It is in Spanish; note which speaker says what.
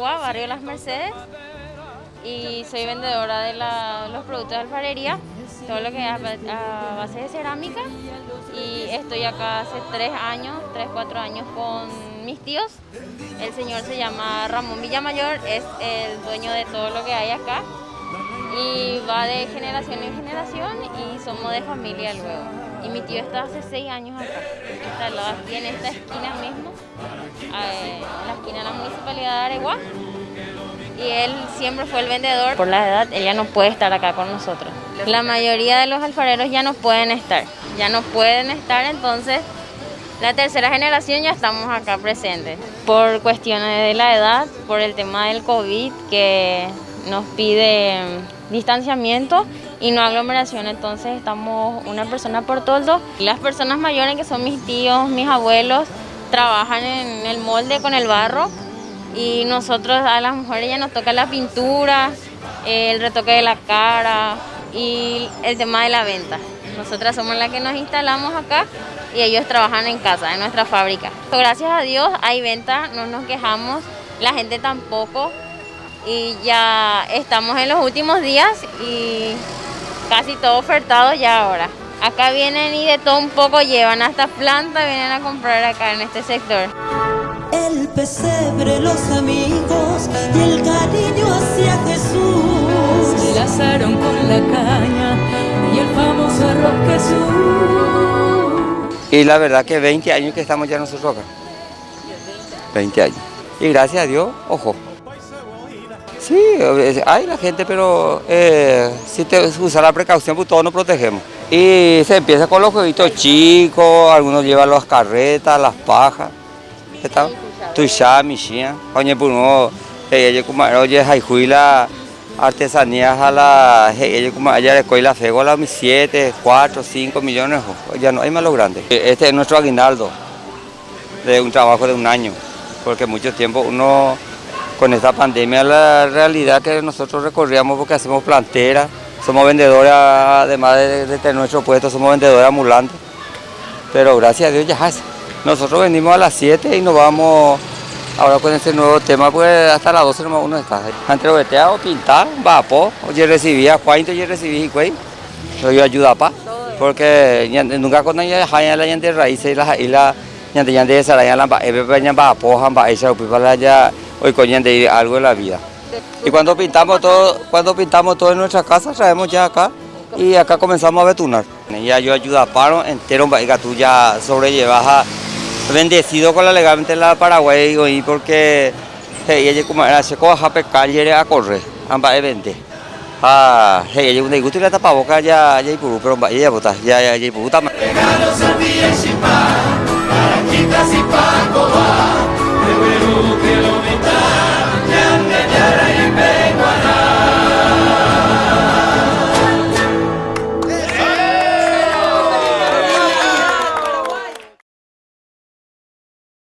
Speaker 1: barrio Las Mercedes y soy vendedora de los productos de alfarería, todo lo que es a, base de cerámica y estoy acá hace tres años, tres, cuatro años con mis tíos. El señor se llama Ramón Villamayor, es el dueño de todo lo que hay acá y va de generación en generación y somos de familia luego. Y mi tío está hace seis años acá, aquí en esta esquina mismo, en la esquina de la Municipalidad de Areguá. Y él siempre fue el vendedor. Por la edad, ella no puede estar acá con nosotros. La mayoría de los alfareros ya no pueden estar, ya no pueden estar, entonces la tercera generación ya estamos acá presentes. Por cuestiones de la edad, por el tema del COVID, que nos pide distanciamiento y no aglomeración, entonces estamos una persona por toldo. Las personas mayores que son mis tíos, mis abuelos, trabajan en el molde con el barro y nosotros a las mujeres ya nos toca la pintura, el retoque de la cara y el tema de la venta. Nosotras somos las que nos instalamos acá y ellos trabajan en casa, en nuestra fábrica. Gracias a Dios hay venta, no nos quejamos, la gente tampoco y ya estamos en los últimos días y casi todo ofertado ya ahora. Acá vienen y de todo un poco llevan hasta plantas, vienen a comprar acá en este sector.
Speaker 2: El pesebre, los amigos y el cariño hacia Jesús. Se lazaron con la caña y el famoso arroz Jesús.
Speaker 3: Y la verdad que 20 años que estamos ya nosotros acá. 20 años. Y gracias a Dios, ojo, Sí, hay la gente, pero eh, si te usa la precaución, pues todos nos protegemos. Y se empieza con los jueguitos chicos, algunos llevan las carretas, las pajas. ¿Está? Tuishá, pues no, ella como oye, la artesanías a la, como allá le la fego a las 7, 4, 5 millones, ya no hay más lo grande. Este es nuestro aguinaldo de un trabajo de un año, porque mucho tiempo uno con esta pandemia la realidad que nosotros recorríamos porque hacemos plantera, somos vendedores, además de, tener nuestro puesto, somos vendedores ambulantes. Pero gracias a Dios ya es. Nosotros venimos a las 7 y nos vamos ahora con este nuevo tema, pues hasta las 12 nomás uno está. Entre o pintar, vapo, yo recibía cuánto yo recibí güey, yo ayuda pa, porque nunca con ella hay la gente raíces y la y la gente ya de esa la ya la va, ya va po, va esa para ya hoy de algo de la vida. Y cuando pintamos todo, cuando pintamos todo en nuestra casa, traemos ya acá y acá comenzamos a betunar. Ya yo ayuda a paro entero, que tú ya sobrellevas bendecido con la legalmente la Paraguay hoy porque ella como era se coja pescar y a correr, ambas eventes. Ah, ella un gusto la tapaboca ya ya y puru, pero ella bota, ya ya ya y y para